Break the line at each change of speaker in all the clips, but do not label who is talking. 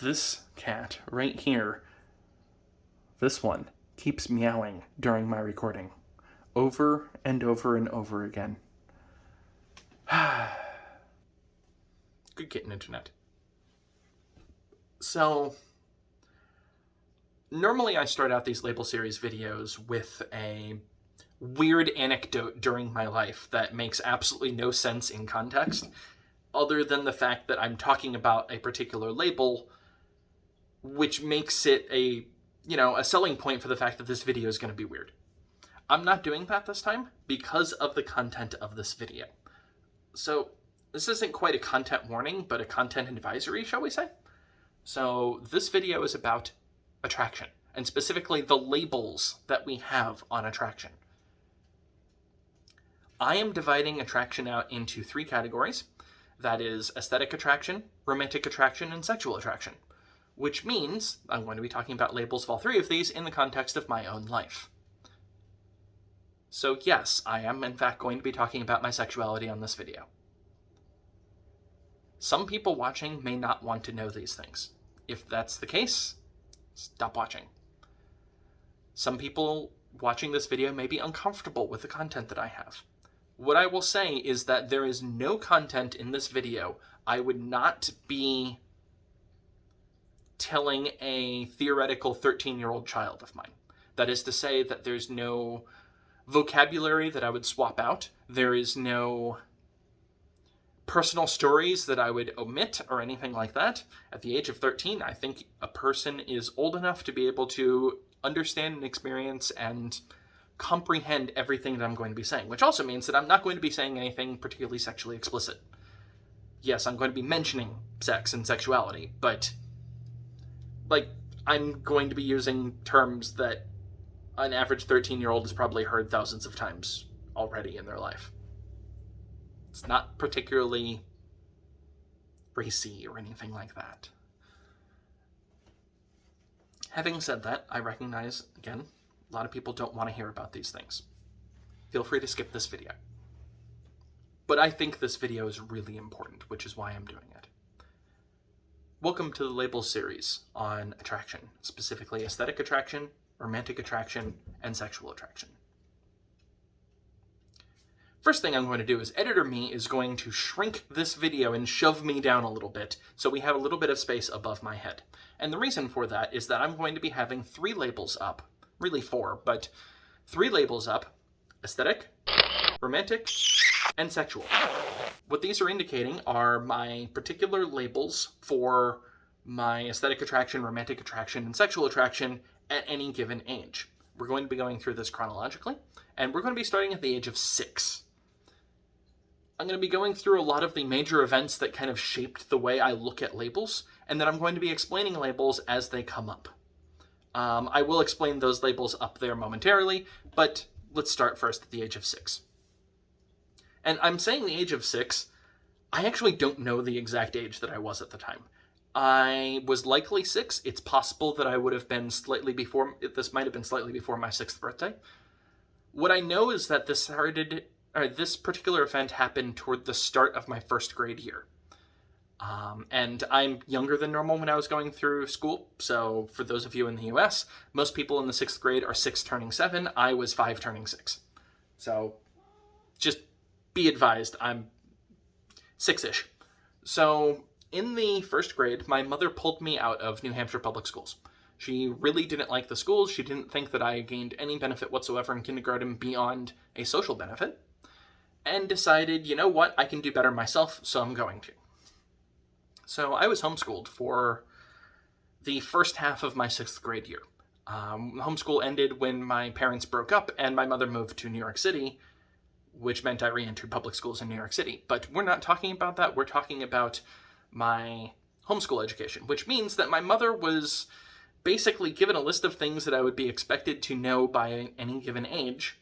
This cat right here, this one, keeps meowing during my recording. Over and over and over again. Good kitten internet. So, normally I start out these label series videos with a weird anecdote during my life that makes absolutely no sense in context, other than the fact that I'm talking about a particular label, which makes it a, you know, a selling point for the fact that this video is going to be weird. I'm not doing that this time because of the content of this video. So this isn't quite a content warning, but a content advisory, shall we say? So this video is about attraction, and specifically the labels that we have on attraction. I am dividing attraction out into three categories. That is aesthetic attraction, romantic attraction, and sexual attraction. Which means I'm going to be talking about labels of all three of these in the context of my own life. So yes, I am in fact going to be talking about my sexuality on this video. Some people watching may not want to know these things. If that's the case, stop watching. Some people watching this video may be uncomfortable with the content that I have. What I will say is that there is no content in this video I would not be telling a theoretical 13-year-old child of mine. That is to say that there's no vocabulary that I would swap out. There is no personal stories that I would omit or anything like that. At the age of 13, I think a person is old enough to be able to understand and experience and comprehend everything that I'm going to be saying, which also means that I'm not going to be saying anything particularly sexually explicit. Yes, I'm going to be mentioning sex and sexuality, but like I'm going to be using terms that an average 13 year old has probably heard thousands of times already in their life. It's not particularly racy or anything like that. Having said that, I recognize, again, a lot of people don't want to hear about these things. Feel free to skip this video. But I think this video is really important, which is why I'm doing it. Welcome to the Labels series on attraction, specifically aesthetic attraction, romantic attraction, and sexual attraction. First thing I'm going to do is Editor Me is going to shrink this video and shove me down a little bit so we have a little bit of space above my head. And the reason for that is that I'm going to be having three labels up really four, but three labels up, aesthetic, romantic, and sexual. What these are indicating are my particular labels for my aesthetic attraction, romantic attraction, and sexual attraction at any given age. We're going to be going through this chronologically, and we're going to be starting at the age of six. I'm going to be going through a lot of the major events that kind of shaped the way I look at labels, and then I'm going to be explaining labels as they come up. Um, I will explain those labels up there momentarily, but let's start first at the age of six. And I'm saying the age of six, I actually don't know the exact age that I was at the time. I was likely six. It's possible that I would have been slightly before, this might have been slightly before my sixth birthday. What I know is that this started, or this particular event happened toward the start of my first grade year. Um, and I'm younger than normal when I was going through school. So for those of you in the US, most people in the sixth grade are six turning seven. I was five turning six. So just be advised, I'm six-ish. So in the first grade, my mother pulled me out of New Hampshire public schools. She really didn't like the schools. She didn't think that I gained any benefit whatsoever in kindergarten beyond a social benefit. And decided, you know what, I can do better myself, so I'm going to. So I was homeschooled for the first half of my sixth grade year. Um, homeschool ended when my parents broke up and my mother moved to New York City, which meant I re-entered public schools in New York City. But we're not talking about that. We're talking about my homeschool education, which means that my mother was basically given a list of things that I would be expected to know by any given age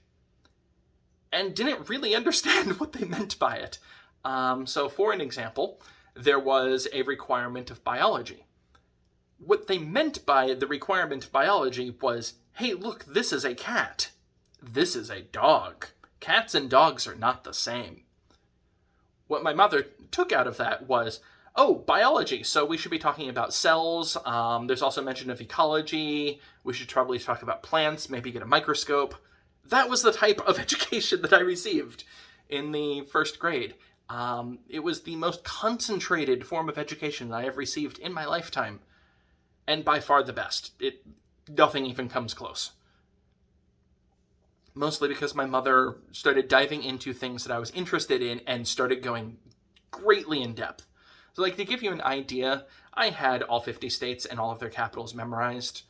and didn't really understand what they meant by it. Um, so for an example, there was a requirement of biology. What they meant by the requirement of biology was, hey, look, this is a cat. This is a dog. Cats and dogs are not the same. What my mother took out of that was, Oh, biology. So we should be talking about cells. Um, there's also mention of ecology. We should probably talk about plants, maybe get a microscope. That was the type of education that I received in the first grade. Um, it was the most concentrated form of education I have received in my lifetime, and by far the best. It nothing even comes close. Mostly because my mother started diving into things that I was interested in and started going greatly in depth. So, like to give you an idea, I had all 50 states and all of their capitals memorized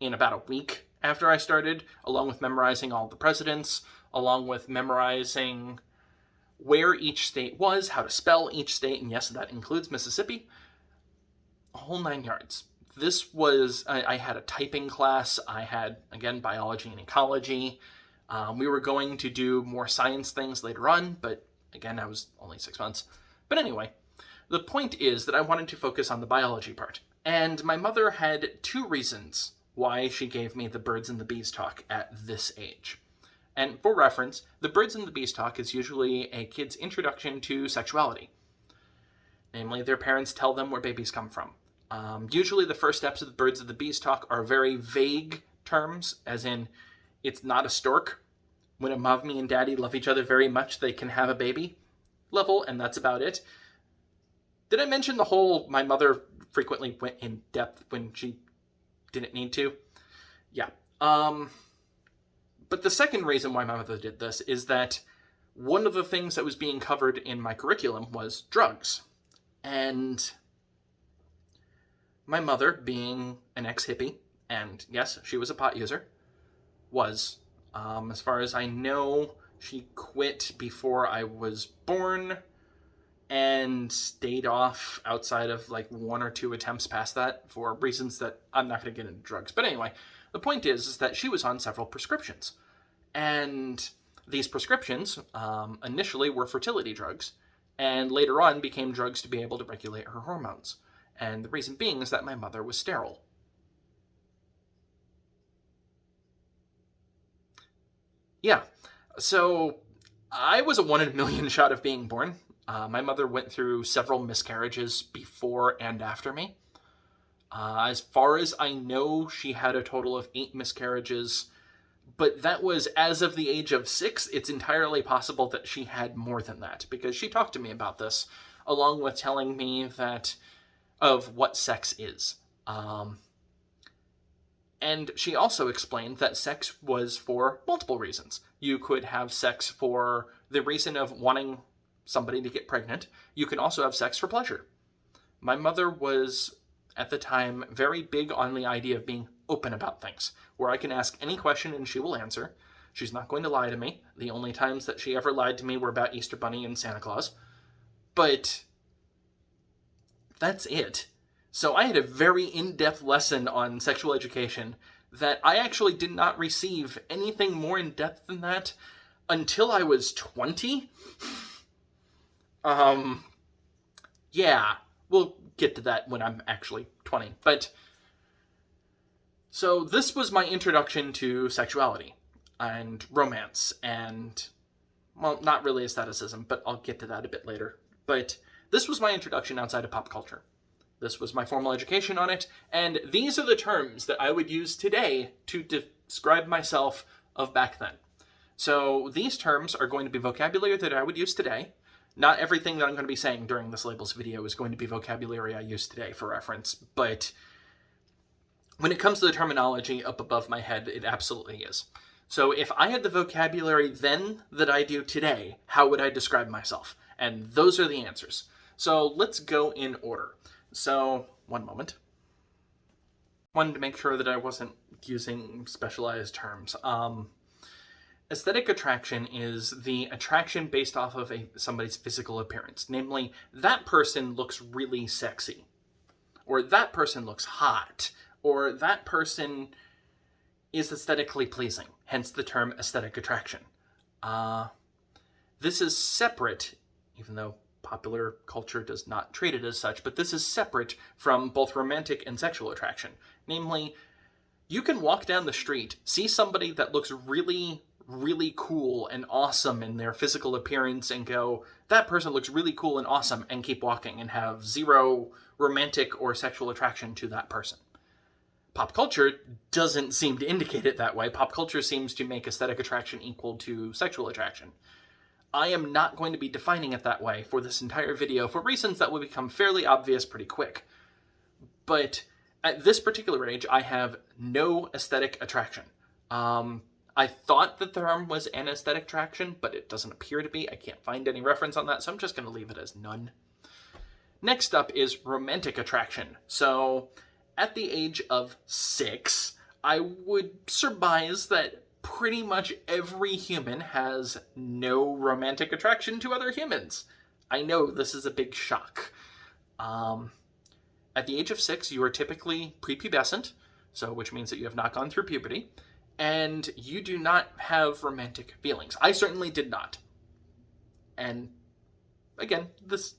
in about a week after I started, along with memorizing all the presidents, along with memorizing where each state was, how to spell each state, and yes, that includes Mississippi. A whole nine yards. This was, I, I had a typing class, I had, again, biology and ecology. Um, we were going to do more science things later on, but again, I was only six months. But anyway, the point is that I wanted to focus on the biology part. And my mother had two reasons why she gave me the birds and the bees talk at this age. And for reference, the Birds and the Bees talk is usually a kid's introduction to sexuality. Namely, their parents tell them where babies come from. Um, usually, the first steps of the Birds of the Bees talk are very vague terms, as in, it's not a stork. When a mommy and daddy love each other very much, they can have a baby level, and that's about it. Did I mention the whole my mother frequently went in depth when she didn't need to? Yeah. Um, but the second reason why my mother did this is that one of the things that was being covered in my curriculum was drugs. And my mother, being an ex hippie, and yes, she was a pot user, was, um, as far as I know, she quit before I was born and stayed off outside of like one or two attempts past that for reasons that I'm not going to get into drugs. But anyway, the point is, is that she was on several prescriptions. And these prescriptions um, initially were fertility drugs and later on became drugs to be able to regulate her hormones. And the reason being is that my mother was sterile. Yeah, so I was a one in a million shot of being born. Uh, my mother went through several miscarriages before and after me. Uh, as far as I know, she had a total of eight miscarriages, but that was as of the age of six. It's entirely possible that she had more than that because she talked to me about this, along with telling me that of what sex is. Um, and she also explained that sex was for multiple reasons. You could have sex for the reason of wanting somebody to get pregnant. You can also have sex for pleasure. My mother was at the time very big on the idea of being open about things, where I can ask any question and she will answer. She's not going to lie to me. The only times that she ever lied to me were about Easter Bunny and Santa Claus. But that's it. So I had a very in-depth lesson on sexual education that I actually did not receive anything more in-depth than that until I was 20. um, yeah, we'll get to that when I'm actually 20. But so this was my introduction to sexuality and romance and well, not really aestheticism, but I'll get to that a bit later. But this was my introduction outside of pop culture. This was my formal education on it, and these are the terms that I would use today to describe myself of back then. So these terms are going to be vocabulary that I would use today, not everything that I'm going to be saying during this labels video is going to be vocabulary I use today for reference, but when it comes to the terminology up above my head, it absolutely is. So if I had the vocabulary then that I do today, how would I describe myself? And those are the answers. So let's go in order. So, one moment. Wanted to make sure that I wasn't using specialized terms. Um, Aesthetic attraction is the attraction based off of a, somebody's physical appearance. Namely, that person looks really sexy. Or that person looks hot. Or that person is aesthetically pleasing. Hence the term aesthetic attraction. Uh, this is separate, even though popular culture does not treat it as such, but this is separate from both romantic and sexual attraction. Namely, you can walk down the street, see somebody that looks really really cool and awesome in their physical appearance and go, that person looks really cool and awesome, and keep walking and have zero romantic or sexual attraction to that person. Pop culture doesn't seem to indicate it that way. Pop culture seems to make aesthetic attraction equal to sexual attraction. I am not going to be defining it that way for this entire video for reasons that will become fairly obvious pretty quick. But at this particular age, I have no aesthetic attraction. Um, I thought the term was an aesthetic attraction, but it doesn't appear to be. I can't find any reference on that, so I'm just going to leave it as none. Next up is romantic attraction. So, at the age of six, I would surmise that pretty much every human has no romantic attraction to other humans. I know this is a big shock. Um, at the age of six, you are typically prepubescent, so which means that you have not gone through puberty, and you do not have romantic feelings. I certainly did not. And again, this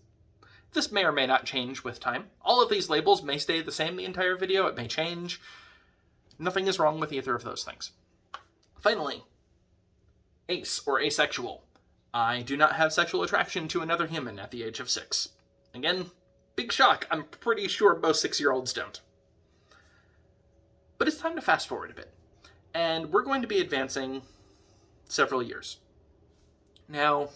this may or may not change with time. All of these labels may stay the same the entire video, it may change. Nothing is wrong with either of those things. Finally, ace or asexual. I do not have sexual attraction to another human at the age of six. Again, big shock. I'm pretty sure most six-year-olds don't. But it's time to fast forward a bit. And we're going to be advancing several years. Now,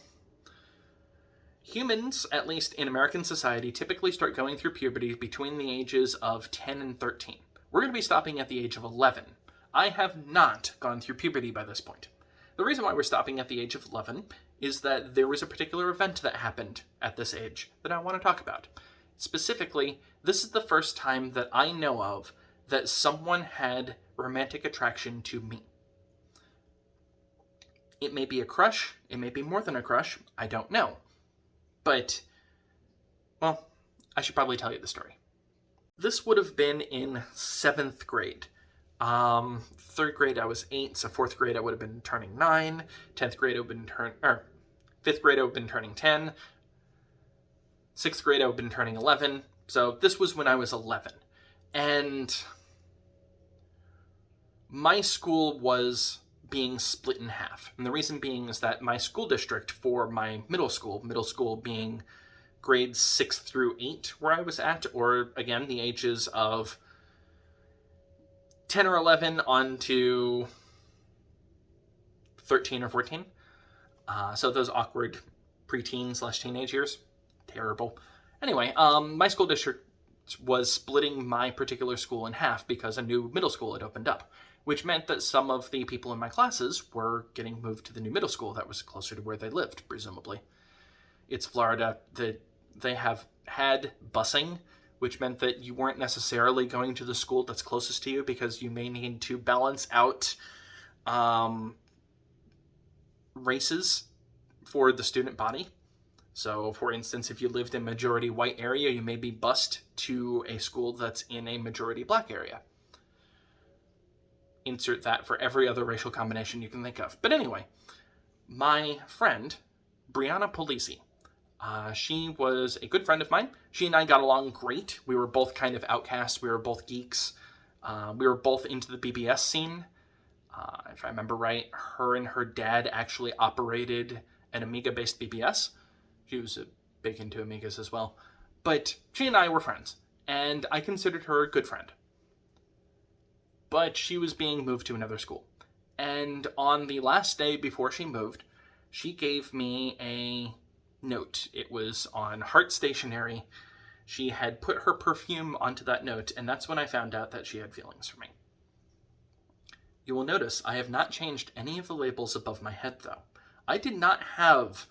humans, at least in American society, typically start going through puberty between the ages of 10 and 13. We're going to be stopping at the age of 11. I have not gone through puberty by this point. The reason why we're stopping at the age of 11 is that there was a particular event that happened at this age that I want to talk about. Specifically, this is the first time that I know of that someone had romantic attraction to me. It may be a crush, it may be more than a crush, I don't know. But, well, I should probably tell you the story. This would have been in seventh grade. Um, third grade I was eight, so fourth grade I would have been turning nine. Tenth grade I would have been turn or fifth grade I would have been turning ten. Sixth grade I would have been turning eleven. So this was when I was eleven, and my school was being split in half. And the reason being is that my school district for my middle school, middle school being grades 6 through 8 where I was at, or again, the ages of 10 or 11 on to 13 or 14. Uh, so those awkward preteen slash teenage years. Terrible. Anyway, um, my school district was splitting my particular school in half because a new middle school had opened up which meant that some of the people in my classes were getting moved to the new middle school that was closer to where they lived, presumably. It's Florida. The, they have had busing, which meant that you weren't necessarily going to the school that's closest to you because you may need to balance out um, races for the student body. So, for instance, if you lived in a majority white area, you may be bused to a school that's in a majority black area insert that for every other racial combination you can think of. But anyway, my friend, Brianna Polisi, uh, she was a good friend of mine. She and I got along great. We were both kind of outcasts. We were both geeks. Uh, we were both into the BBS scene. Uh, if I remember right, her and her dad actually operated an Amiga-based BBS. She was a big into Amigas as well. But she and I were friends, and I considered her a good friend but she was being moved to another school. And on the last day before she moved, she gave me a note. It was on Heart Stationery. She had put her perfume onto that note, and that's when I found out that she had feelings for me. You will notice I have not changed any of the labels above my head, though. I did not have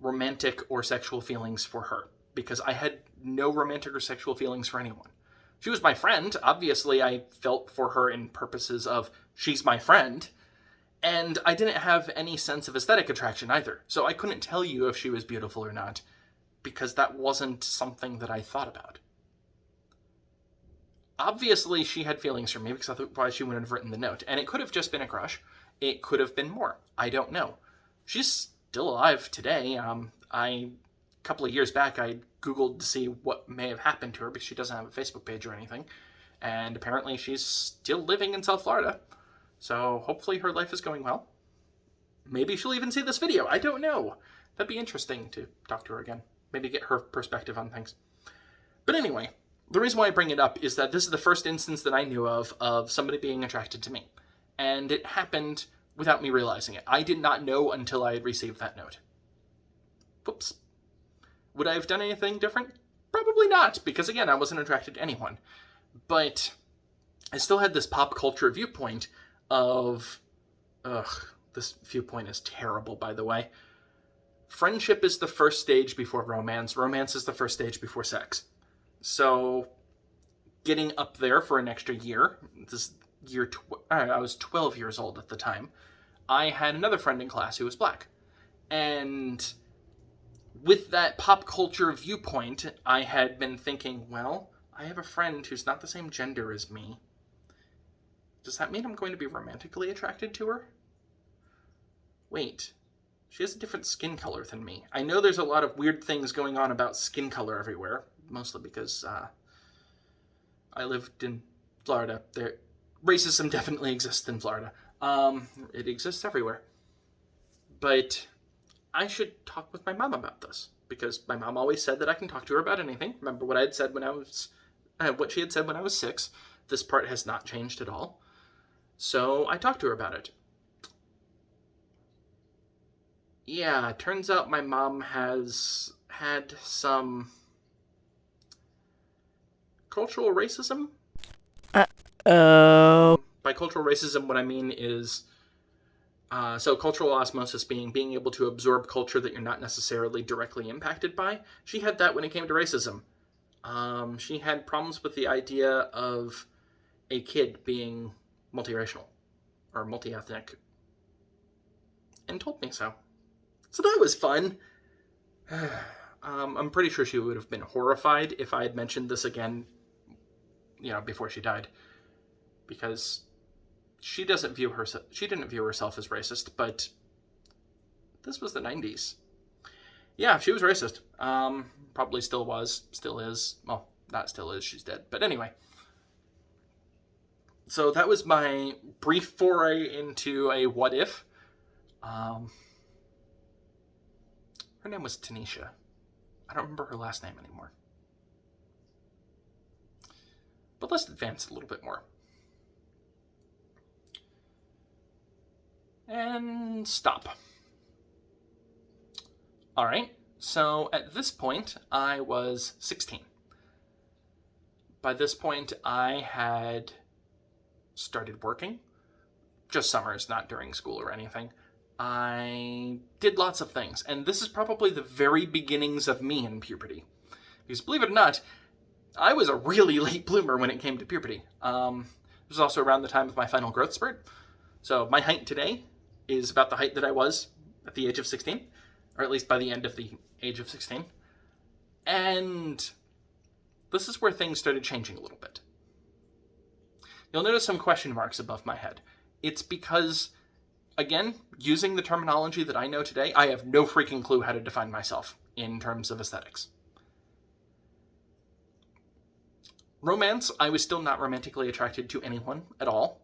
romantic or sexual feelings for her because I had no romantic or sexual feelings for anyone. She was my friend. Obviously, I felt for her in purposes of she's my friend. And I didn't have any sense of aesthetic attraction either. So I couldn't tell you if she was beautiful or not because that wasn't something that I thought about. Obviously, she had feelings for me because otherwise she wouldn't have written the note. And it could have just been a crush. It could have been more. I don't know. She's still alive today. Um, I, a couple of years back, I Googled to see what may have happened to her because she doesn't have a Facebook page or anything. And apparently she's still living in South Florida. So hopefully her life is going well. Maybe she'll even see this video. I don't know. That'd be interesting to talk to her again. Maybe get her perspective on things. But anyway, the reason why I bring it up is that this is the first instance that I knew of of somebody being attracted to me. And it happened without me realizing it. I did not know until I had received that note. Whoops. Would I have done anything different? Probably not, because again, I wasn't attracted to anyone. But I still had this pop culture viewpoint of, ugh, this viewpoint is terrible, by the way. Friendship is the first stage before romance. Romance is the first stage before sex. So, getting up there for an extra year, this year, I was 12 years old at the time, I had another friend in class who was black. And with that pop culture viewpoint, I had been thinking, well, I have a friend who's not the same gender as me. Does that mean I'm going to be romantically attracted to her? Wait, she has a different skin color than me. I know there's a lot of weird things going on about skin color everywhere, mostly because uh, I lived in Florida. There, racism definitely exists in Florida. Um, it exists everywhere. But I should talk with my mom about this because my mom always said that I can talk to her about anything. Remember what I had said when I was, uh, what she had said when I was six. This part has not changed at all. So I talked to her about it. Yeah, turns out my mom has had some cultural racism.
Uh oh.
By cultural racism, what I mean is uh, so cultural osmosis being being able to absorb culture that you're not necessarily directly impacted by. She had that when it came to racism. Um, she had problems with the idea of a kid being multiracial or multi-ethnic and told me so. So that was fun. um, I'm pretty sure she would have been horrified if I had mentioned this again, you know, before she died. Because she doesn't view herself, she didn't view herself as racist, but this was the 90s. Yeah, she was racist. Um, probably still was, still is. Well, not still is, she's dead. But anyway. So that was my brief foray into a what if. Um, her name was Tanisha. I don't remember her last name anymore. But let's advance a little bit more. And stop. All right, so at this point, I was 16. By this point, I had started working. Just summers, not during school or anything. I did lots of things, and this is probably the very beginnings of me in puberty. Because believe it or not, I was a really late bloomer when it came to puberty. Um, it was also around the time of my final growth spurt. So my height today is about the height that I was at the age of 16, or at least by the end of the age of 16. And this is where things started changing a little bit. You'll notice some question marks above my head. It's because again, using the terminology that I know today, I have no freaking clue how to define myself in terms of aesthetics. Romance, I was still not romantically attracted to anyone at all.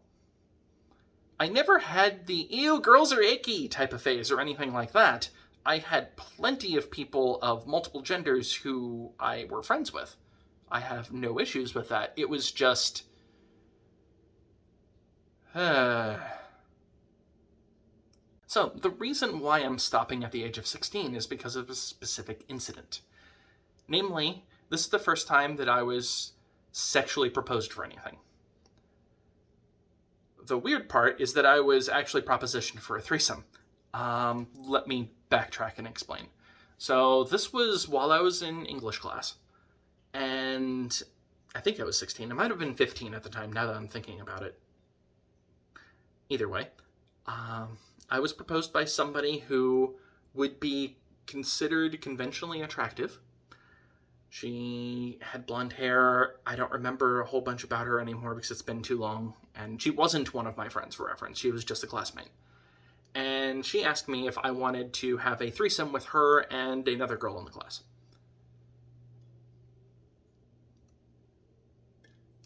I never had the ew, girls are icky type of phase or anything like that. I had plenty of people of multiple genders who I were friends with. I have no issues with that. It was just. So, the reason why I'm stopping at the age of 16 is because of a specific incident. Namely, this is the first time that I was sexually proposed for anything. The weird part is that I was actually propositioned for a threesome. Um, let me backtrack and explain. So, this was while I was in English class, and I think I was 16. I might have been 15 at the time, now that I'm thinking about it. Either way, um, I was proposed by somebody who would be considered conventionally attractive. She had blonde hair. I don't remember a whole bunch about her anymore because it's been too long. And she wasn't one of my friends for reference. She was just a classmate. And she asked me if I wanted to have a threesome with her and another girl in the class.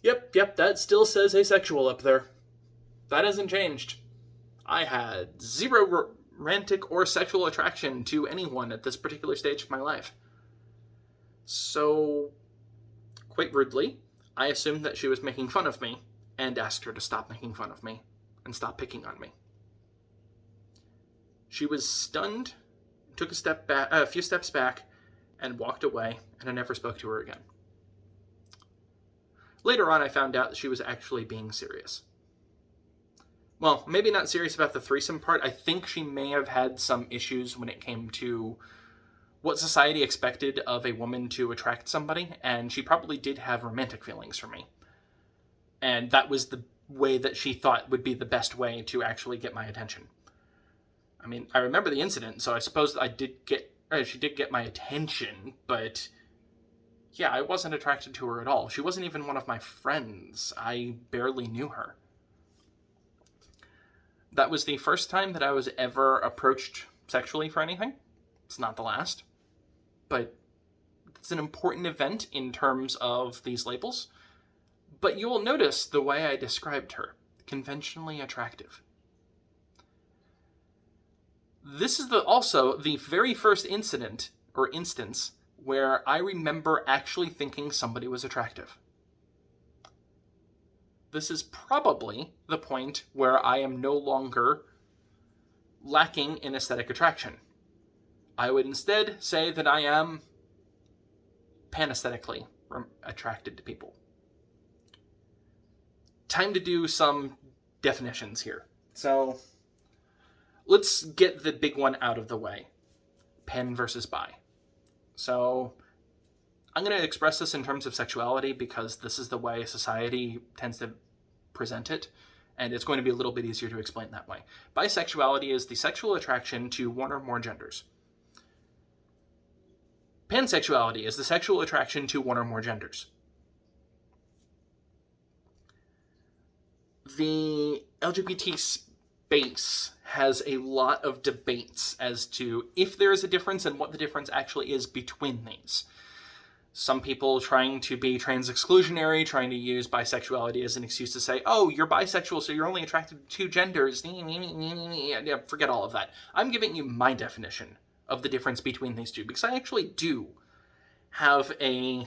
Yep, yep, that still says asexual up there. That hasn't changed. I had zero romantic or sexual attraction to anyone at this particular stage of my life. So, quite rudely, I assumed that she was making fun of me and asked her to stop making fun of me and stop picking on me. She was stunned, took a step back, a few steps back, and walked away, and I never spoke to her again. Later on, I found out that she was actually being serious. Well, maybe not serious about the threesome part. I think she may have had some issues when it came to what society expected of a woman to attract somebody, and she probably did have romantic feelings for me. And that was the way that she thought would be the best way to actually get my attention. I mean, I remember the incident, so I suppose I did get, uh, she did get my attention, but yeah, I wasn't attracted to her at all. She wasn't even one of my friends. I barely knew her. That was the first time that I was ever approached sexually for anything. It's not the last, but it's an important event in terms of these labels. But you will notice the way I described her conventionally attractive. This is the also the very first incident or instance where I remember actually thinking somebody was attractive. This is probably the point where I am no longer lacking in aesthetic attraction. I would instead say that I am panesthetically attracted to people. Time to do some definitions here. So let's get the big one out of the way. Pan versus bi. So I'm going to express this in terms of sexuality because this is the way society tends to present it, and it's going to be a little bit easier to explain that way. Bisexuality is the sexual attraction to one or more genders. Pansexuality is the sexual attraction to one or more genders. The LGBT space has a lot of debates as to if there is a difference and what the difference actually is between these some people trying to be trans exclusionary, trying to use bisexuality as an excuse to say, oh, you're bisexual, so you're only attracted to two genders. Forget all of that. I'm giving you my definition of the difference between these two because I actually do have a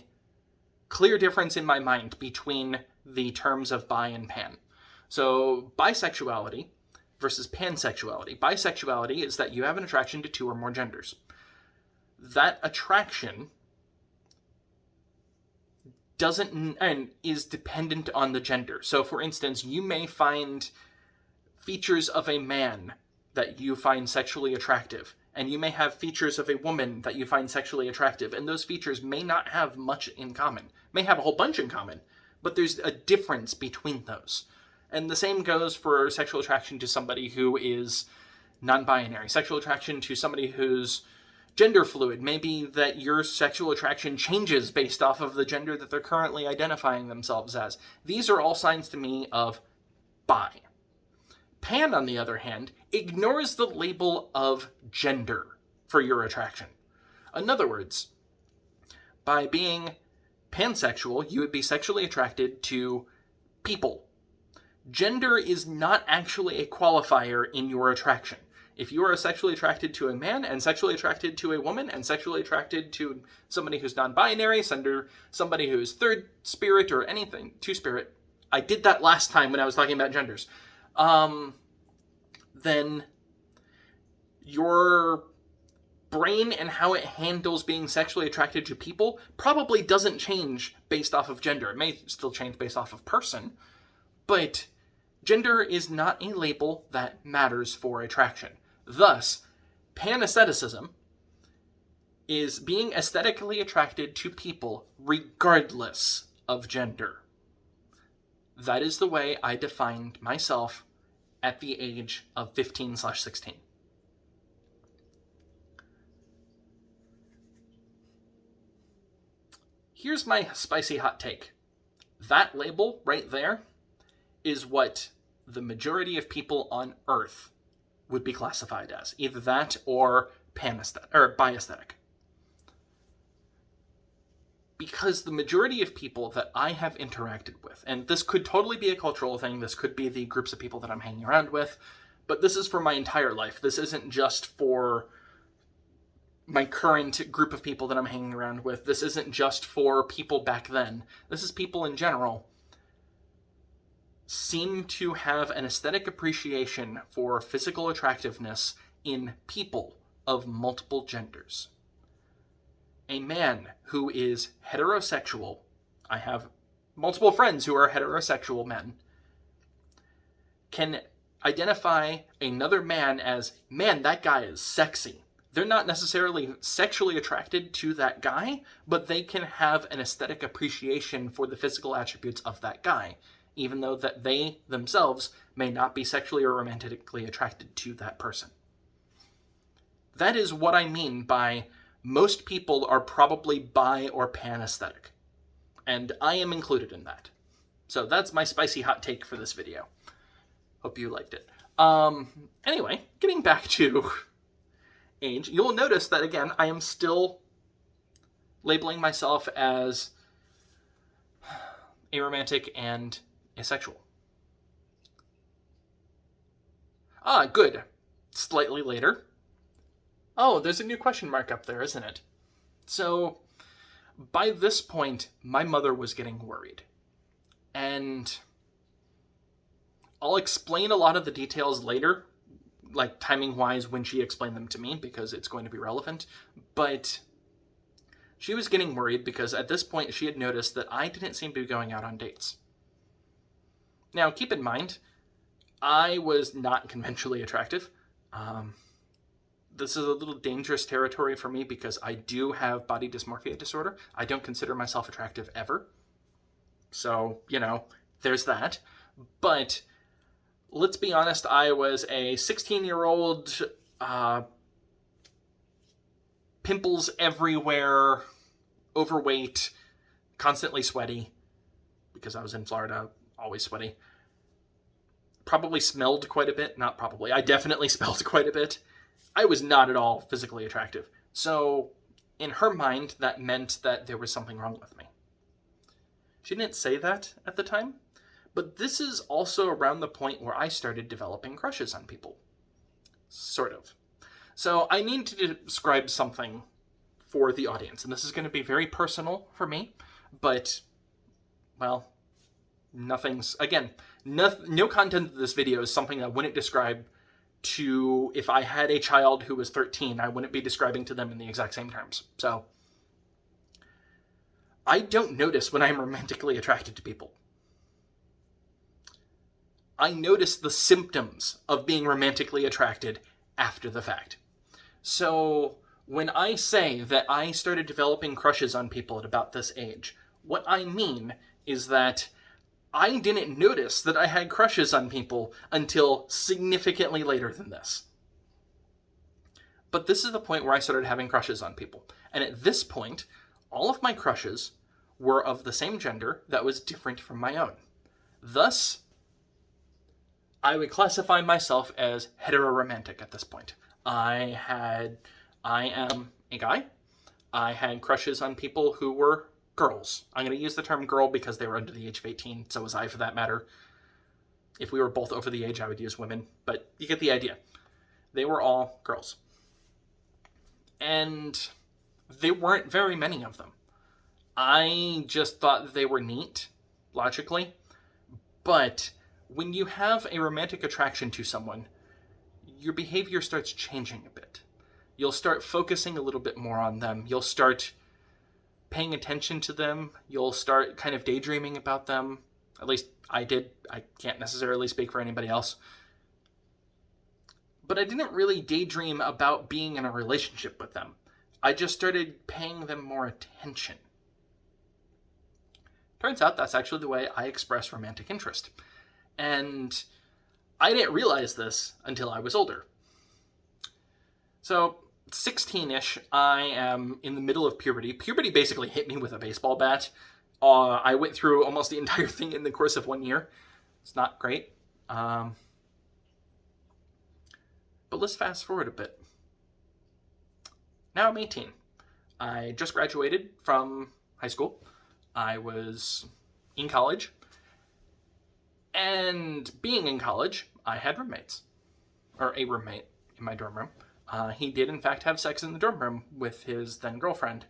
clear difference in my mind between the terms of bi and pan. So, bisexuality versus pansexuality. Bisexuality is that you have an attraction to two or more genders. That attraction doesn't and is dependent on the gender. So for instance, you may find features of a man that you find sexually attractive, and you may have features of a woman that you find sexually attractive, and those features may not have much in common. May have a whole bunch in common, but there's a difference between those. And the same goes for sexual attraction to somebody who is non-binary, sexual attraction to somebody who's gender fluid. Maybe that your sexual attraction changes based off of the gender that they're currently identifying themselves as. These are all signs to me of bi. Pan, on the other hand, ignores the label of gender for your attraction. In other words, by being pansexual, you would be sexually attracted to people. Gender is not actually a qualifier in your attraction. If you are sexually attracted to a man and sexually attracted to a woman and sexually attracted to somebody who's non-binary, sender somebody who's third spirit or anything, two-spirit, I did that last time when I was talking about genders, um, then your brain and how it handles being sexually attracted to people probably doesn't change based off of gender. It may still change based off of person, but gender is not a label that matters for attraction. Thus, panestheticism is being aesthetically attracted to people regardless of gender. That is the way I defined myself at the age of 15 slash 16. Here's my spicy hot take. That label right there is what the majority of people on Earth would be classified as. Either that or panesthetic or biesthetic. Because the majority of people that I have interacted with, and this could totally be a cultural thing, this could be the groups of people that I'm hanging around with, but this is for my entire life. This isn't just for my current group of people that I'm hanging around with. This isn't just for people back then. This is people in general seem to have an aesthetic appreciation for physical attractiveness in people of multiple genders. A man who is heterosexual, I have multiple friends who are heterosexual men, can identify another man as, man, that guy is sexy. They're not necessarily sexually attracted to that guy, but they can have an aesthetic appreciation for the physical attributes of that guy even though that they themselves may not be sexually or romantically attracted to that person. That is what I mean by most people are probably bi or pan aesthetic. And I am included in that. So that's my spicy hot take for this video. Hope you liked it. Um, anyway, getting back to age, you'll notice that again, I am still labeling myself as aromantic and asexual. Ah, good. Slightly later. Oh, there's a new question mark up there, isn't it? So, by this point, my mother was getting worried. And I'll explain a lot of the details later, like timing wise when she explained them to me, because it's going to be relevant. But she was getting worried because at this point she had noticed that I didn't seem to be going out on dates. Now, keep in mind, I was not conventionally attractive. Um, this is a little dangerous territory for me because I do have body dysmorphia disorder. I don't consider myself attractive ever. So, you know, there's that. But let's be honest, I was a 16 year old, uh, pimples everywhere, overweight, constantly sweaty because I was in Florida always sweaty. Probably smelled quite a bit. Not probably. I definitely smelled quite a bit. I was not at all physically attractive. So, in her mind, that meant that there was something wrong with me. She didn't say that at the time, but this is also around the point where I started developing crushes on people. Sort of. So, I need to describe something for the audience, and this is going to be very personal for me, but, well, nothing's again no, no content of this video is something i wouldn't describe to if i had a child who was 13 i wouldn't be describing to them in the exact same terms. So i don't notice when i'm romantically attracted to people. I notice the symptoms of being romantically attracted after the fact. So when i say that i started developing crushes on people at about this age what i mean is that I didn't notice that I had crushes on people until significantly later than this. But this is the point where I started having crushes on people. And at this point, all of my crushes were of the same gender that was different from my own. Thus, I would classify myself as heteroromantic at this point. I had, I am a guy. I had crushes on people who were girls. I'm going to use the term girl because they were under the age of 18, so was I for that matter. If we were both over the age, I would use women, but you get the idea. They were all girls. And there weren't very many of them. I just thought they were neat, logically. But when you have a romantic attraction to someone, your behavior starts changing a bit. You'll start focusing a little bit more on them. You'll start paying attention to them, you'll start kind of daydreaming about them. At least I did. I can't necessarily speak for anybody else. But I didn't really daydream about being in a relationship with them. I just started paying them more attention. Turns out that's actually the way I express romantic interest. And I didn't realize this until I was older. So 16-ish, I am in the middle of puberty. Puberty basically hit me with a baseball bat. Uh, I went through almost the entire thing in the course of one year. It's not great. Um, but let's fast forward a bit. Now I'm 18. I just graduated from high school. I was in college. And being in college, I had roommates. or a roommate in my dorm room. Uh, he did, in fact, have sex in the dorm room with his then girlfriend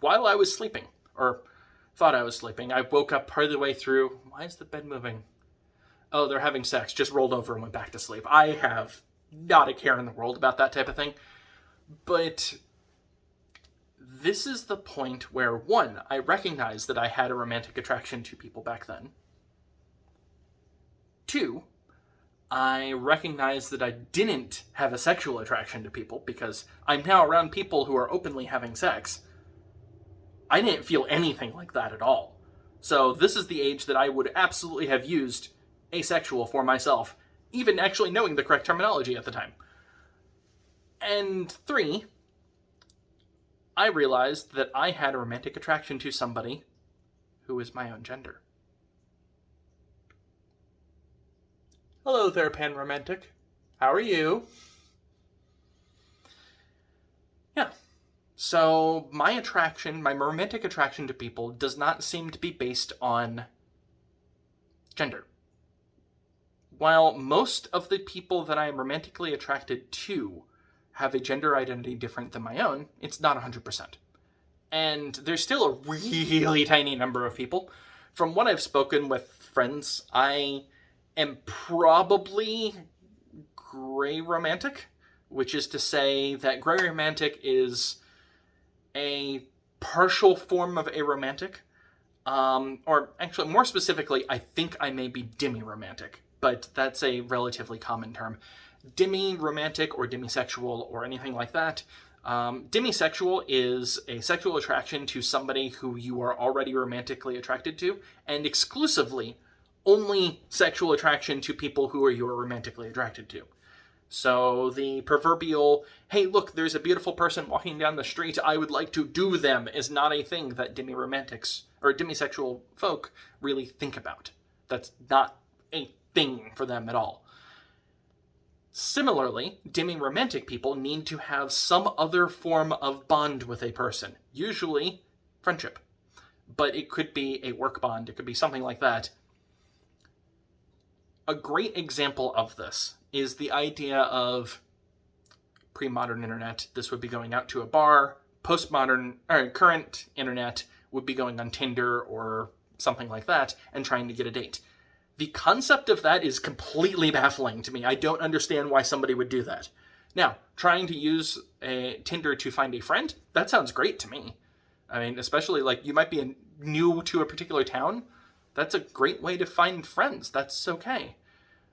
while I was sleeping, or thought I was sleeping. I woke up part of the way through. Why is the bed moving? Oh, they're having sex. Just rolled over and went back to sleep. I have not a care in the world about that type of thing. But this is the point where, one, I recognize that I had a romantic attraction to people back then. Two, I recognize that I didn't have a sexual attraction to people because I'm now around people who are openly having sex. I didn't feel anything like that at all. So this is the age that I would absolutely have used asexual for myself, even actually knowing the correct terminology at the time. And three, I realized that I had a romantic attraction to somebody who is my own gender. Hello there, Pan Romantic. How are you? Yeah. So, my attraction, my romantic attraction to people, does not seem to be based on gender. While most of the people that I am romantically attracted to have a gender identity different than my own, it's not 100%. And there's still a really tiny number of people. From what I've spoken with friends, I am probably gray romantic, which is to say that gray romantic is a partial form of aromantic. Um, or actually, more specifically, I think I may be demi-romantic, but that's a relatively common term. Demi-romantic or demisexual or anything like that. Um, demisexual is a sexual attraction to somebody who you are already romantically attracted to, and exclusively only sexual attraction to people who are you are romantically attracted to. So the proverbial, hey, look, there's a beautiful person walking down the street, I would like to do them, is not a thing that demi-romantics or demisexual folk really think about. That's not a thing for them at all. Similarly, demi-romantic people need to have some other form of bond with a person, usually friendship. But it could be a work bond, it could be something like that. A great example of this is the idea of pre-modern internet. This would be going out to a bar. Postmodern or current internet would be going on Tinder or something like that and trying to get a date. The concept of that is completely baffling to me. I don't understand why somebody would do that. Now, trying to use a Tinder to find a friend, that sounds great to me. I mean, especially like you might be new to a particular town. That's a great way to find friends. That's okay.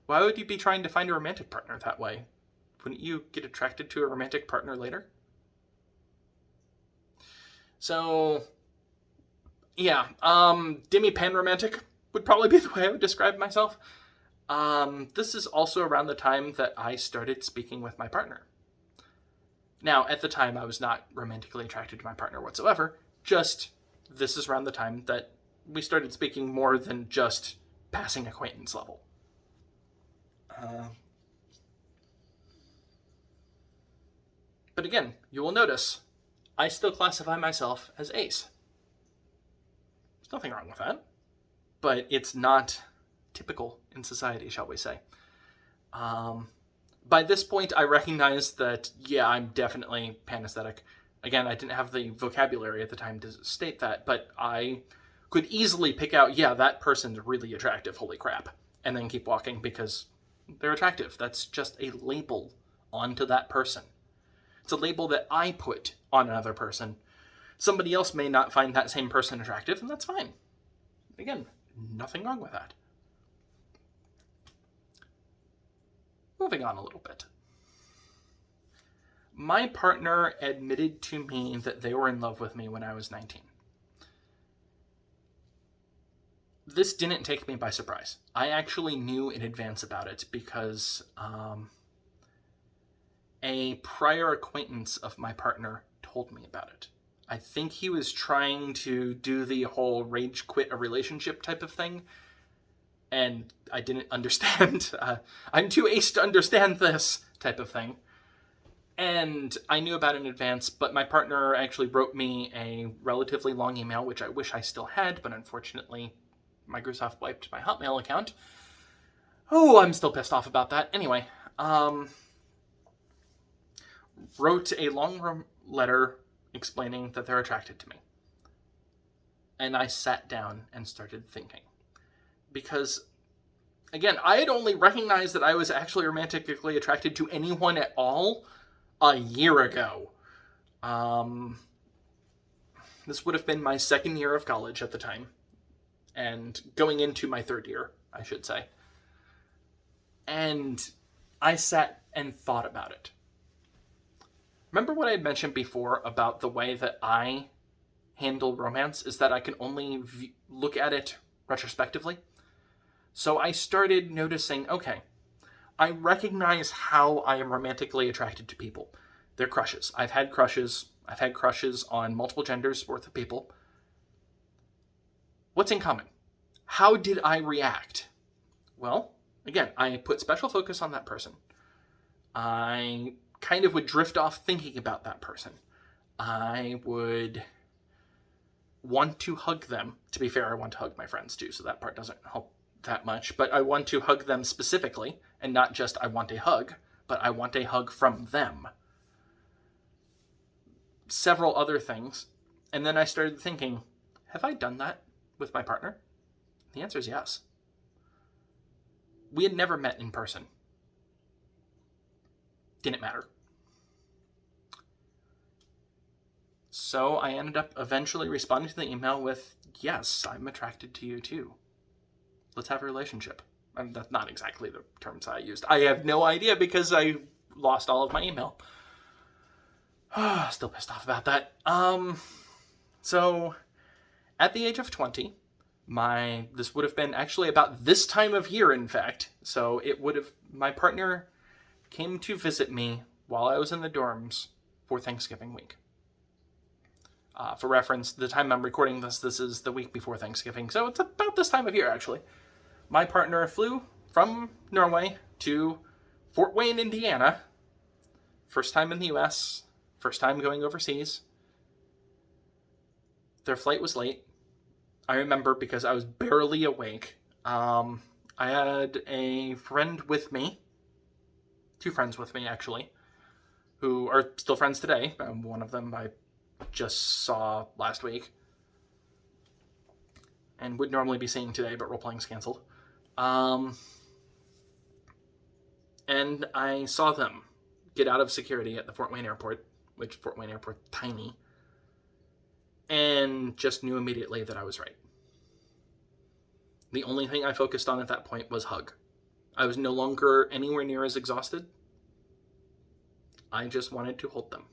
Why would you be trying to find a romantic partner that way? Wouldn't you get attracted to a romantic partner later? So, yeah, um, demi pan romantic would probably be the way I would describe myself. Um, this is also around the time that I started speaking with my partner. Now, at the time, I was not romantically attracted to my partner whatsoever. Just this is around the time that we started speaking more than just passing acquaintance level. Uh, but again, you will notice I still classify myself as ace. There's nothing wrong with that, but it's not typical in society, shall we say. Um, by this point, I recognize that, yeah, I'm definitely panesthetic. Again, I didn't have the vocabulary at the time to state that, but I could easily pick out, yeah, that person's really attractive, holy crap, and then keep walking because they're attractive. That's just a label onto that person. It's a label that I put on another person. Somebody else may not find that same person attractive, and that's fine. Again, nothing wrong with that. Moving on a little bit. My partner admitted to me that they were in love with me when I was 19 this didn't take me by surprise. I actually knew in advance about it because um, a prior acquaintance of my partner told me about it. I think he was trying to do the whole rage quit a relationship type of thing, and I didn't understand. Uh, I'm too ace to understand this type of thing. And I knew about it in advance, but my partner actually wrote me a relatively long email, which I wish I still had, but unfortunately Microsoft wiped my Hotmail account. Oh, I'm still pissed off about that. Anyway, um, wrote a long letter explaining that they're attracted to me. And I sat down and started thinking. Because, again, I had only recognized that I was actually romantically attracted to anyone at all a year ago. Um, this would have been my second year of college at the time, and going into my third year, I should say. And I sat and thought about it. Remember what I had mentioned before about the way that I handle romance is that I can only look at it retrospectively? So I started noticing okay, I recognize how I am romantically attracted to people. They're crushes. I've had crushes. I've had crushes on multiple genders worth of people. What's in common? How did I react? Well, again, I put special focus on that person. I kind of would drift off thinking about that person. I would want to hug them. To be fair, I want to hug my friends too, so that part doesn't help that much. But I want to hug them specifically, and not just I want a hug, but I want a hug from them. Several other things. And then I started thinking, have I done that with my partner? The answer is yes. We had never met in person. Didn't matter. So I ended up eventually responding to the email with, Yes, I'm attracted to you too. Let's have a relationship. And that's not exactly the terms I used. I have no idea because I lost all of my email. Still pissed off about that. Um, so at the age of 20, my this would have been actually about this time of year in fact. So it would have my partner came to visit me while i was in the dorms for thanksgiving week. Uh, for reference the time i'm recording this this is the week before thanksgiving. So it's about this time of year actually. My partner flew from norway to fort wayne indiana. First time in the us first time going overseas their flight was late I remember because I was barely awake. Um, I had a friend with me, two friends with me actually, who are still friends today. Um, one of them I just saw last week and would normally be seeing today, but role playing's canceled. Um, and I saw them get out of security at the Fort Wayne airport, which Fort Wayne airport tiny and just knew immediately that I was right. The only thing I focused on at that point was hug. I was no longer anywhere near as exhausted. I just wanted to hold them.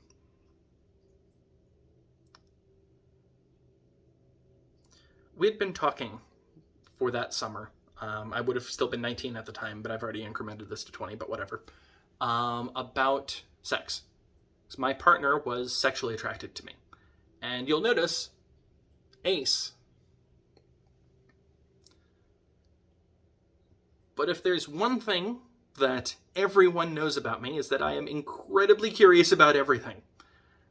We had been talking for that summer. Um, I would have still been 19 at the time, but I've already incremented this to 20, but whatever. Um, about sex. So my partner was sexually attracted to me. And you'll notice ace. But if there's one thing that everyone knows about me is that I am incredibly curious about everything.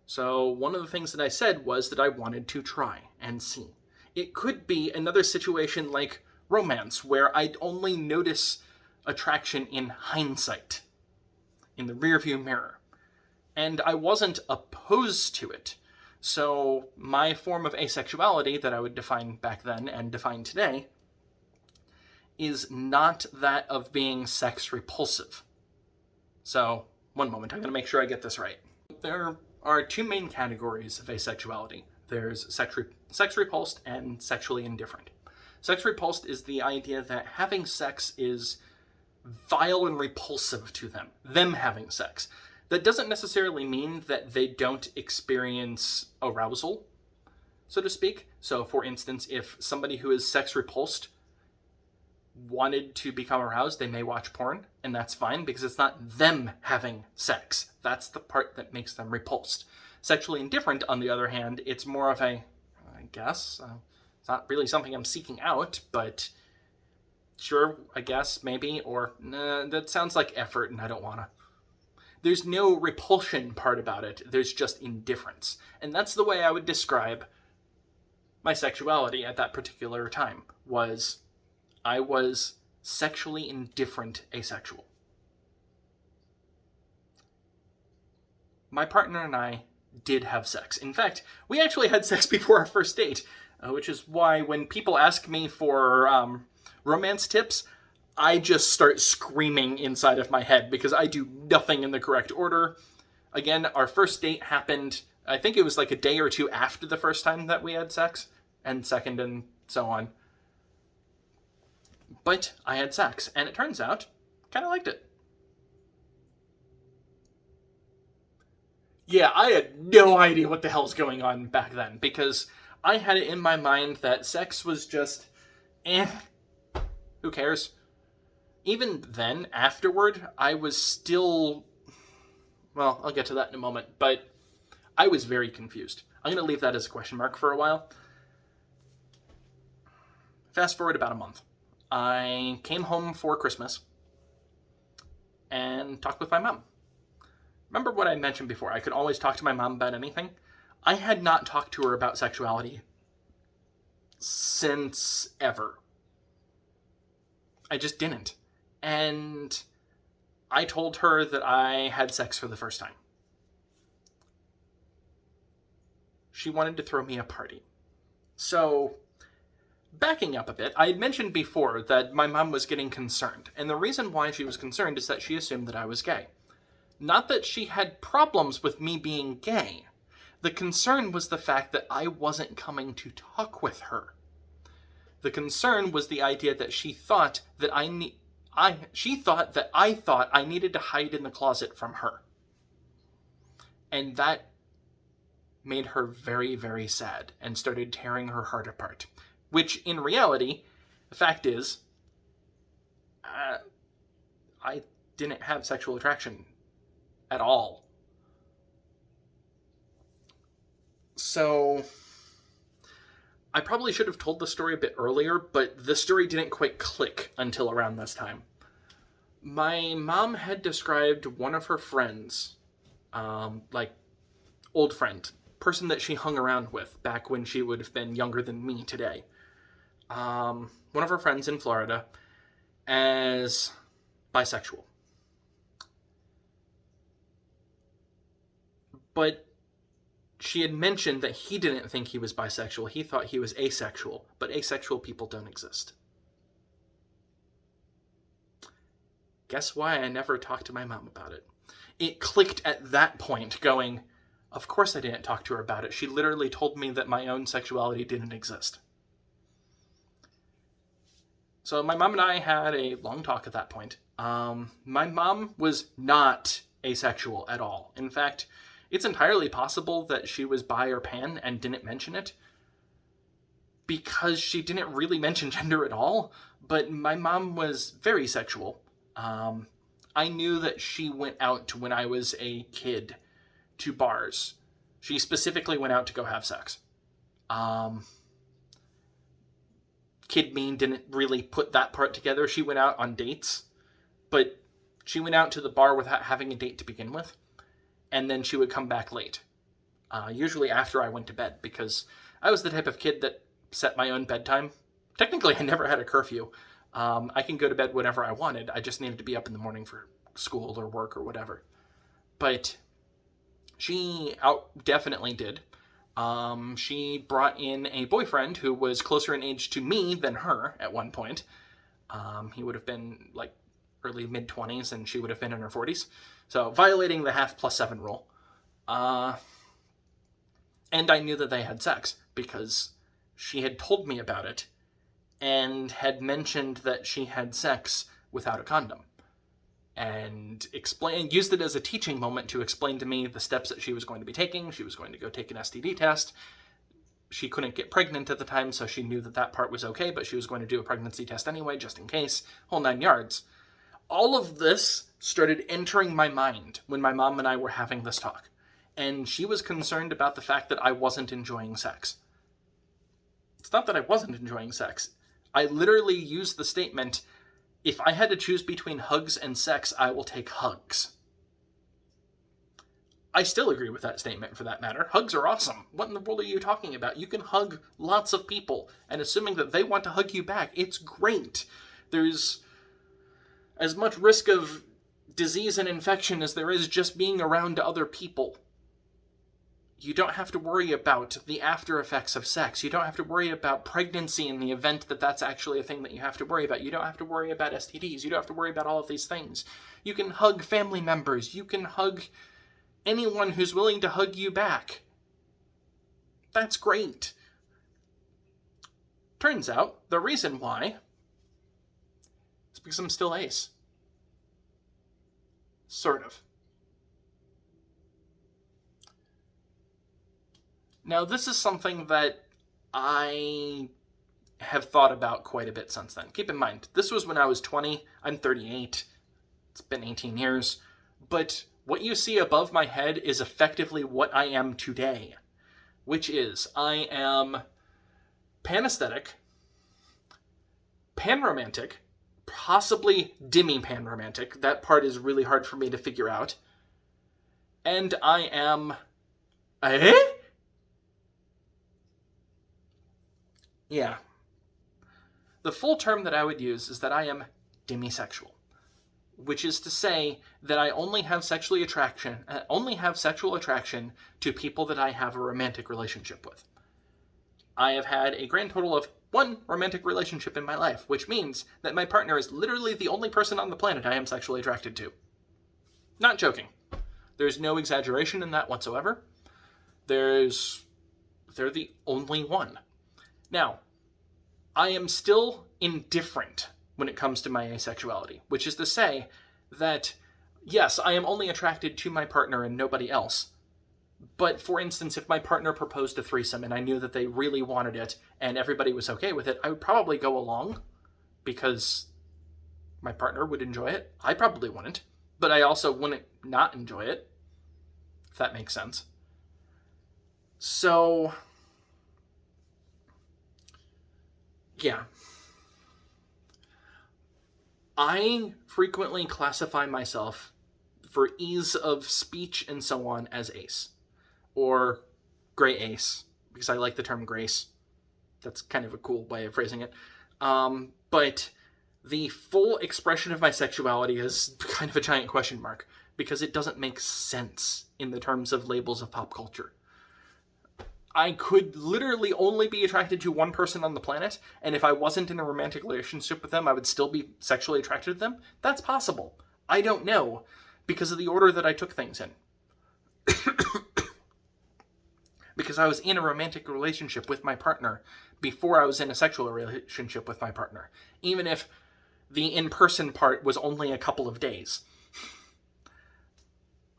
So one of the things that I said was that I wanted to try and see. It could be another situation like romance where I'd only notice attraction in hindsight, in the rearview mirror. And I wasn't opposed to it. So my form of asexuality that I would define back then and define today is not that of being sex repulsive. So, one moment, I'm going to make sure I get this right. There are two main categories of asexuality. There's sex, re- sex repulsed and sexually indifferent. Sex repulsed is the idea that having sex is vile and repulsive to them, them having sex. That doesn't necessarily mean that they don't experience arousal, so to speak. So, for instance, if somebody who is sex repulsed wanted to become aroused, they may watch porn, and that's fine because it's not them having sex. That's the part that makes them repulsed. Sexually indifferent, on the other hand, it's more of a, I guess, uh, it's not really something I'm seeking out, but sure, I guess, maybe, or nah, that sounds like effort and I don't wanna there's no repulsion part about it. There's just indifference. And that's the way I would describe my sexuality at that particular time was I was sexually indifferent asexual. My partner and I did have sex. In fact, we actually had sex before our first date, uh, which is why when people ask me for um, romance tips, I just start screaming inside of my head because I do nothing in the correct order. Again, our first date happened, I think it was like a day or two after the first time that we had sex, and second, and so on. But I had sex, and it turns out, kind of liked it. Yeah, I had no idea what the hell's going on back then because I had it in my mind that sex was just eh, who cares? Even then, afterward, I was still. Well, I'll get to that in a moment, but I was very confused. I'm going to leave that as a question mark for a while. Fast forward about a month. I came home for Christmas and talked with my mom. Remember what I mentioned before? I could always talk to my mom about anything. I had not talked to her about sexuality since ever. I just didn't. And I told her that I had sex for the first time. She wanted to throw me a party. So, backing up a bit, I had mentioned before that my mom was getting concerned, and the reason why she was concerned is that she assumed that I was gay. Not that she had problems with me being gay. The concern was the fact that I wasn't coming to talk with her. The concern was the idea that she thought that I need I she thought that I thought I needed to hide in the closet from her. And that made her very very sad and started tearing her heart apart. Which in reality, the fact is uh, I didn't have sexual attraction at all. So I probably should have told the story a bit earlier, but the story didn't quite click until around this time. My mom had described one of her friends, um, like old friend, person that she hung around with back when she would have been younger than me today. Um, one of her friends in Florida as bisexual. But she had mentioned that he didn't think he was bisexual. He thought he was asexual, but asexual people don't exist. Guess why I never talked to my mom about it? It clicked at that point, going, Of course I didn't talk to her about it. She literally told me that my own sexuality didn't exist. So my mom and I had a long talk at that point. Um, my mom was not asexual at all. In fact, it's entirely possible that she was bi or pan and didn't mention it because she didn't really mention gender at all. But my mom was very sexual. Um, I knew that she went out when I was a kid to bars. She specifically went out to go have sex. Um, Kid Mean didn't really put that part together. She went out on dates, but she went out to the bar without having a date to begin with and then she would come back late. Uh, usually after I went to bed, because I was the type of kid that set my own bedtime. Technically, I never had a curfew. Um, I can go to bed whenever I wanted. I just needed to be up in the morning for school or work or whatever. But she out definitely did. Um, she brought in a boyfriend who was closer in age to me than her at one point. Um, he would have been like early mid 20s and she would have been in her 40s. So violating the half plus seven rule. Uh, and I knew that they had sex because she had told me about it and had mentioned that she had sex without a condom and explain used it as a teaching moment to explain to me the steps that she was going to be taking. She was going to go take an STD test. She couldn't get pregnant at the time, so she knew that that part was okay, but she was going to do a pregnancy test anyway, just in case. Whole nine yards. All of this started entering my mind when my mom and I were having this talk. And she was concerned about the fact that I wasn't enjoying sex. It's not that I wasn't enjoying sex. I literally used the statement if I had to choose between hugs and sex, I will take hugs. I still agree with that statement for that matter. Hugs are awesome. What in the world are you talking about? You can hug lots of people, and assuming that they want to hug you back, it's great. There's as much risk of disease and infection as there is just being around other people. You don't have to worry about the after effects of sex. You don't have to worry about pregnancy in the event that that's actually a thing that you have to worry about. You don't have to worry about STDs. You don't have to worry about all of these things. You can hug family members. You can hug anyone who's willing to hug you back. That's great. Turns out the reason why is because I'm still ace. Sort of. Now, this is something that I have thought about quite a bit since then. Keep in mind, this was when I was 20. I'm 38. It's been 18 years. But what you see above my head is effectively what I am today, which is I am panesthetic, panromantic, possibly demi-panromantic. That part is really hard for me to figure out. And I am... Eh? Yeah. The full term that I would use is that I am demisexual, which is to say that I only have sexually attraction, uh, only have sexual attraction to people that I have a romantic relationship with. I have had a grand total of one romantic relationship in my life, which means that my partner is literally the only person on the planet I am sexually attracted to. Not joking. There's no exaggeration in that whatsoever. There's they're the only one. Now, I am still indifferent when it comes to my asexuality, which is to say that, yes, I am only attracted to my partner and nobody else. But for instance, if my partner proposed a threesome and I knew that they really wanted it and everybody was okay with it, I would probably go along because my partner would enjoy it. I probably wouldn't, but I also wouldn't not enjoy it, if that makes sense. So, Yeah. I frequently classify myself for ease of speech and so on as ace or gray ace because I like the term grace. That's kind of a cool way of phrasing it. Um, but the full expression of my sexuality is kind of a giant question mark because it doesn't make sense in the terms of labels of pop culture. I could literally only be attracted to one person on the planet, and if I wasn't in a romantic relationship with them, I would still be sexually attracted to them? That's possible. I don't know, because of the order that I took things in. because I was in a romantic relationship with my partner before I was in a sexual relationship with my partner, even if the in-person part was only a couple of days.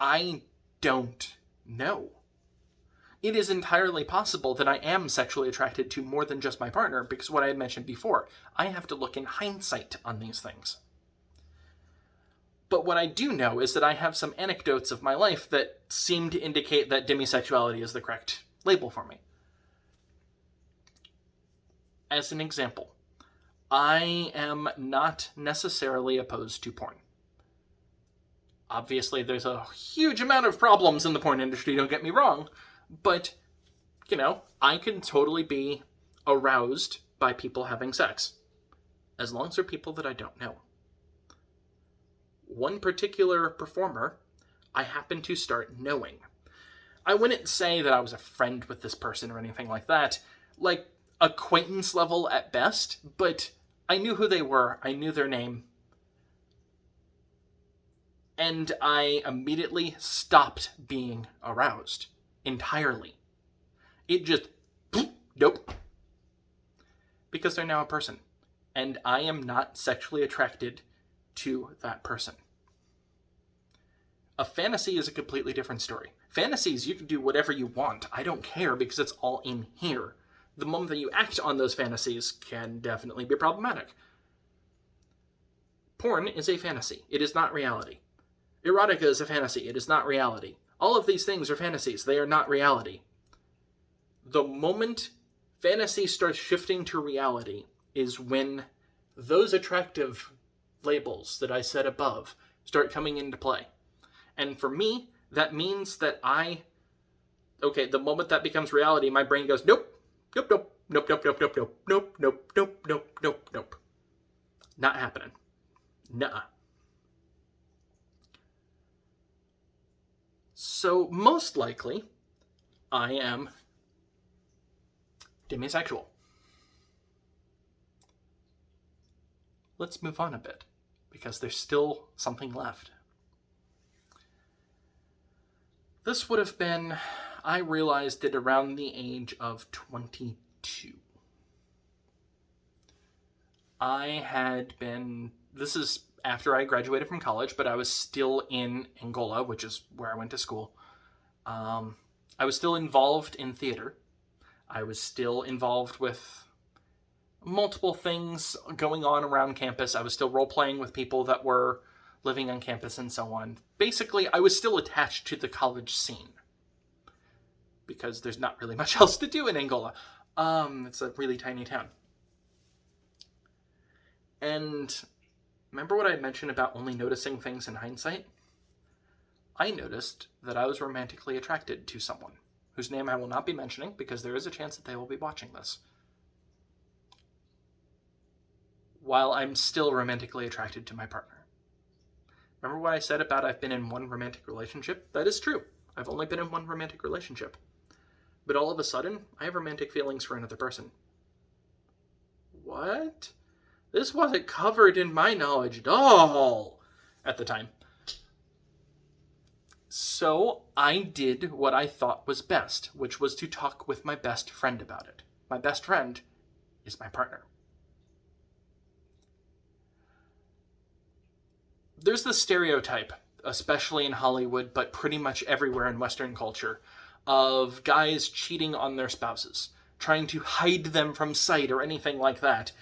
I don't know it is entirely possible that I am sexually attracted to more than just my partner because what I had mentioned before, I have to look in hindsight on these things. But what I do know is that I have some anecdotes of my life that seem to indicate that demisexuality is the correct label for me. As an example, I am not necessarily opposed to porn. Obviously, there's a huge amount of problems in the porn industry, don't get me wrong, but, you know, I can totally be aroused by people having sex, as long as they're people that I don't know. One particular performer I happen to start knowing. I wouldn't say that I was a friend with this person or anything like that, like acquaintance level at best, but I knew who they were, I knew their name, and I immediately stopped being aroused entirely. It just, nope. Because they're now a person. And I am not sexually attracted to that person. A fantasy is a completely different story. Fantasies, you can do whatever you want. I don't care because it's all in here. The moment that you act on those fantasies can definitely be problematic. Porn is a fantasy. It is not reality. Erotica is a fantasy. It is not reality. All of these things are fantasies. They are not reality. The moment fantasy starts shifting to reality is when those attractive labels that I said above start coming into play. And for me, that means that I, okay, the moment that becomes reality, my brain goes, nope, nope, nope, nope, nope, nope, nope, nope, nope, nope, nope, nope, nope, nope. Not happening. Nuh-uh. So, most likely, I am demisexual. Let's move on a bit, because there's still something left. This would have been, I realized it around the age of 22. I had been, this is after I graduated from college, but I was still in Angola, which is where I went to school. Um, I was still involved in theater. I was still involved with multiple things going on around campus. I was still role playing with people that were living on campus and so on. Basically, I was still attached to the college scene because there's not really much else to do in Angola. Um, it's a really tiny town. And remember what I mentioned about only noticing things in hindsight? I noticed that I was romantically attracted to someone whose name I will not be mentioning because there is a chance that they will be watching this. While I'm still romantically attracted to my partner. Remember what I said about I've been in one romantic relationship? That is true. I've only been in one romantic relationship. But all of a sudden, I have romantic feelings for another person. What? This wasn't covered in my knowledge at all at the time. So I did what I thought was best, which was to talk with my best friend about it. My best friend is my partner. There's the stereotype, especially in Hollywood, but pretty much everywhere in Western culture, of guys cheating on their spouses, trying to hide them from sight or anything like that.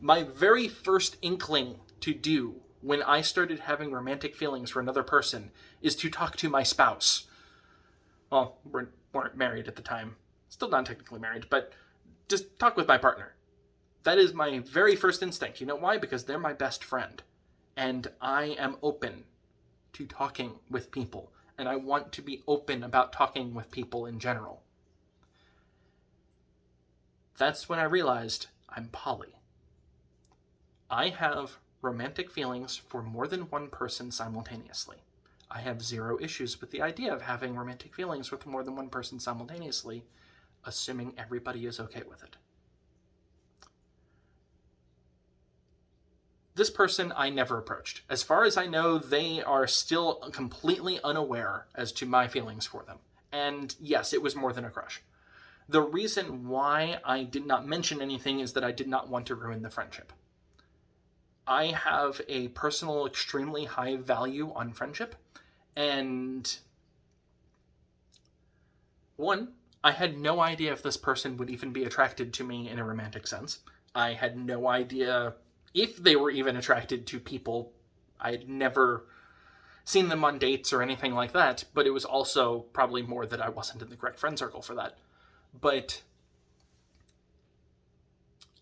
My very first inkling to do when I started having romantic feelings for another person is to talk to my spouse. Well, we weren't married at the time. Still not technically married, but just talk with my partner. That is my very first instinct. You know why? Because they're my best friend. And I am open to talking with people. And I want to be open about talking with people in general. That's when I realized I'm poly. I have romantic feelings for more than one person simultaneously. I have zero issues with the idea of having romantic feelings with more than one person simultaneously, assuming everybody is okay with it. This person I never approached. As far as I know, they are still completely unaware as to my feelings for them. And yes, it was more than a crush. The reason why I did not mention anything is that I did not want to ruin the friendship. I have a personal, extremely high value on friendship. And one, I had no idea if this person would even be attracted to me in a romantic sense. I had no idea if they were even attracted to people. I had never seen them on dates or anything like that, but it was also probably more that I wasn't in the correct friend circle for that. But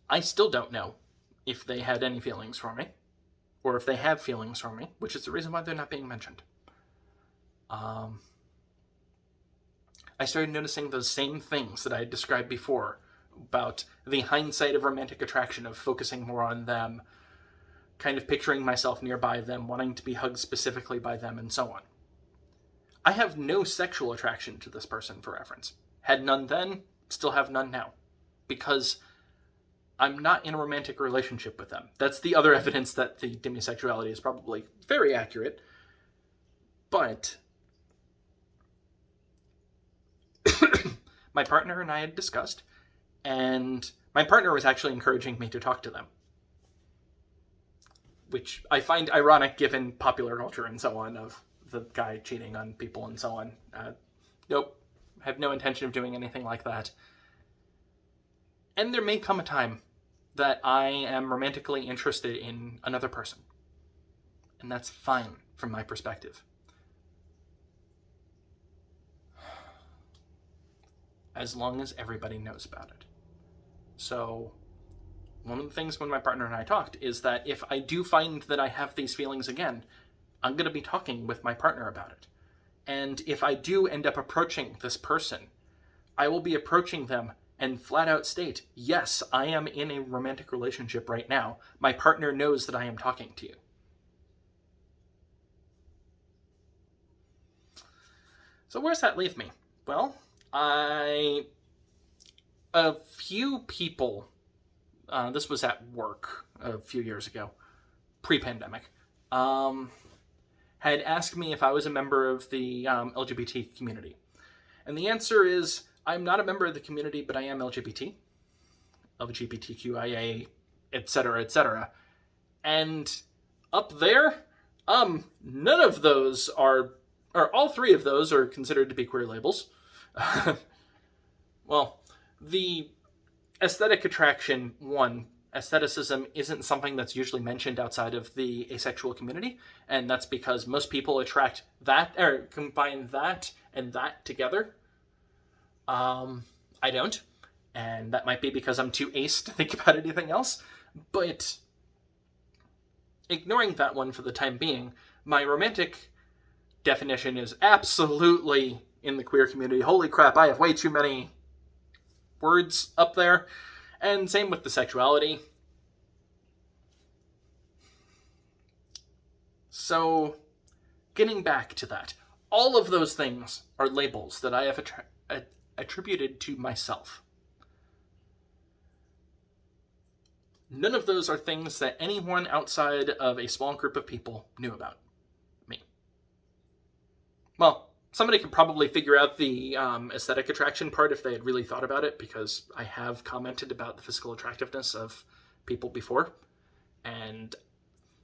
I still don't know if they had any feelings for me, or if they have feelings for me, which is the reason why they're not being mentioned. Um, I started noticing those same things that I had described before about the hindsight of romantic attraction, of focusing more on them, kind of picturing myself nearby them, wanting to be hugged specifically by them, and so on. I have no sexual attraction to this person, for reference. Had none then, still have none now. Because I'm not in a romantic relationship with them. That's the other evidence that the demisexuality is probably very accurate. But my partner and I had discussed, and my partner was actually encouraging me to talk to them. Which I find ironic given popular culture and so on of the guy cheating on people and so on. Uh, nope, have no intention of doing anything like that. And there may come a time that I am romantically interested in another person. And that's fine from my perspective. As long as everybody knows about it. So, one of the things when my partner and I talked is that if I do find that I have these feelings again, I'm going to be talking with my partner about it. And if I do end up approaching this person, I will be approaching them and flat out state, yes, I am in a romantic relationship right now. My partner knows that I am talking to you. So where's that leave me? Well, I a few people. Uh, this was at work a few years ago, pre-pandemic. Um, had asked me if I was a member of the um, LGBT community, and the answer is I'm not a member of the community, but I am LGBT, LGBTQIA, etc., etc. And up there, um, none of those are, or all three of those are considered to be queer labels. well, the aesthetic attraction one aestheticism isn't something that's usually mentioned outside of the asexual community and that's because most people attract that or combine that and that together. Um i don't and that might be because i'm too ace to think about anything else but ignoring that one for the time being my romantic definition is absolutely in the queer community. Holy crap i have way too many words up there. And same with the sexuality. So, getting back to that, all of those things are labels that I have attri- attributed to myself. None of those are things that anyone outside of a small group of people knew about me. Well, somebody could probably figure out the um, aesthetic attraction part if they had really thought about it, because I have commented about the physical attractiveness of people before, and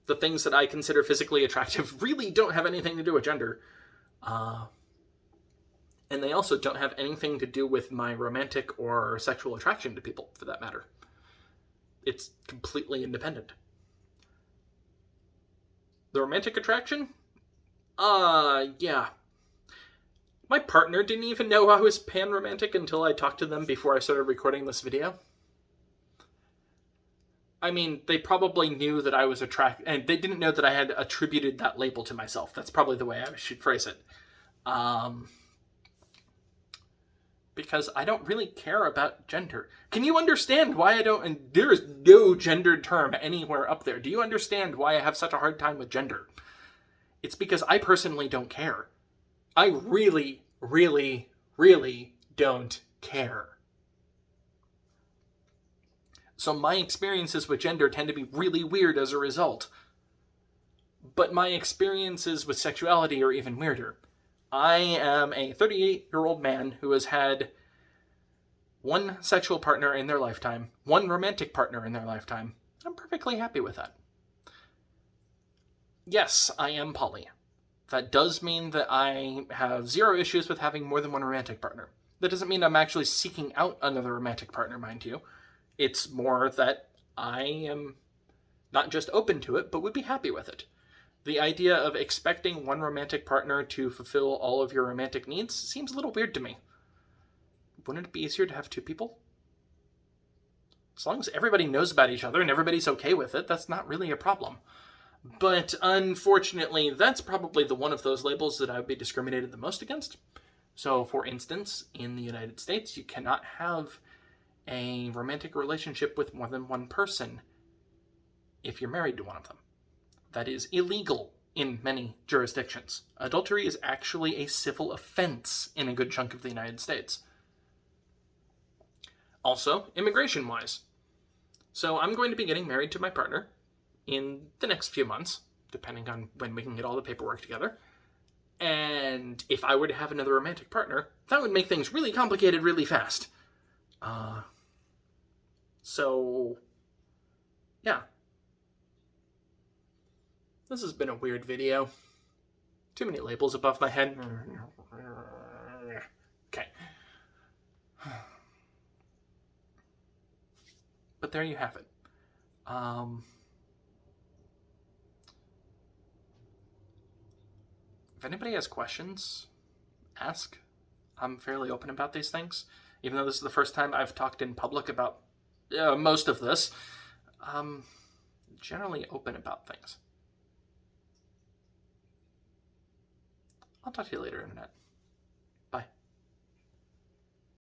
the things that I consider physically attractive really don't have anything to do with gender. Uh, and they also don't have anything to do with my romantic or sexual attraction to people, for that matter. It's completely independent. The romantic attraction? Uh, yeah, my partner didn't even know I was pan-romantic until I talked to them before I started recording this video. I mean, they probably knew that I was attracted, and they didn't know that I had attributed that label to myself. That's probably the way I should phrase it. Um, because I don't really care about gender. Can you understand why I don't, and there is no gendered term anywhere up there. Do you understand why I have such a hard time with gender? It's because I personally don't care. I really, really, really don't care. So my experiences with gender tend to be really weird as a result. But my experiences with sexuality are even weirder. I am a 38 year old man who has had one sexual partner in their lifetime, one romantic partner in their lifetime. I'm perfectly happy with that. Yes, I am poly. That does mean that I have zero issues with having more than one romantic partner. That doesn't mean I'm actually seeking out another romantic partner, mind you. It's more that I am not just open to it, but would be happy with it. The idea of expecting one romantic partner to fulfill all of your romantic needs seems a little weird to me. Wouldn't it be easier to have two people? As long as everybody knows about each other and everybody's okay with it, that's not really a problem. But unfortunately, that's probably the one of those labels that I would be discriminated the most against. So, for instance, in the United States, you cannot have a romantic relationship with more than one person if you're married to one of them. That is illegal in many jurisdictions. Adultery is actually a civil offense in a good chunk of the United States. Also, immigration wise. So, I'm going to be getting married to my partner in the next few months, depending on when we can get all the paperwork together. And if I were to have another romantic partner, that would make things really complicated really fast. Uh, so, yeah. This has been a weird video. Too many labels above my head. Okay. But there you have it. Um... anybody has questions, ask. I'm fairly open about these things, even though this is the first time I've talked in public about uh, most of this. I'm generally open about things. I'll talk to you later, Internet.